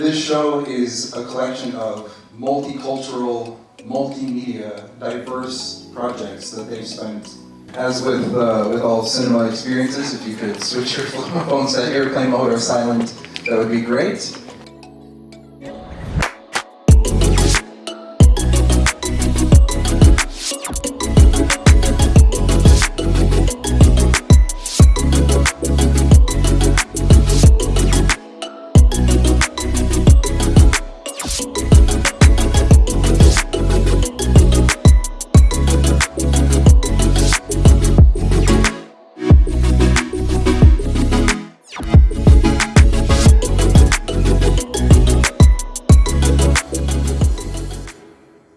This show is a collection of multicultural, multimedia, diverse projects that they've spent. As with uh, with all cinema experiences, if you could switch your phone to airplane mode or silent, that would be great.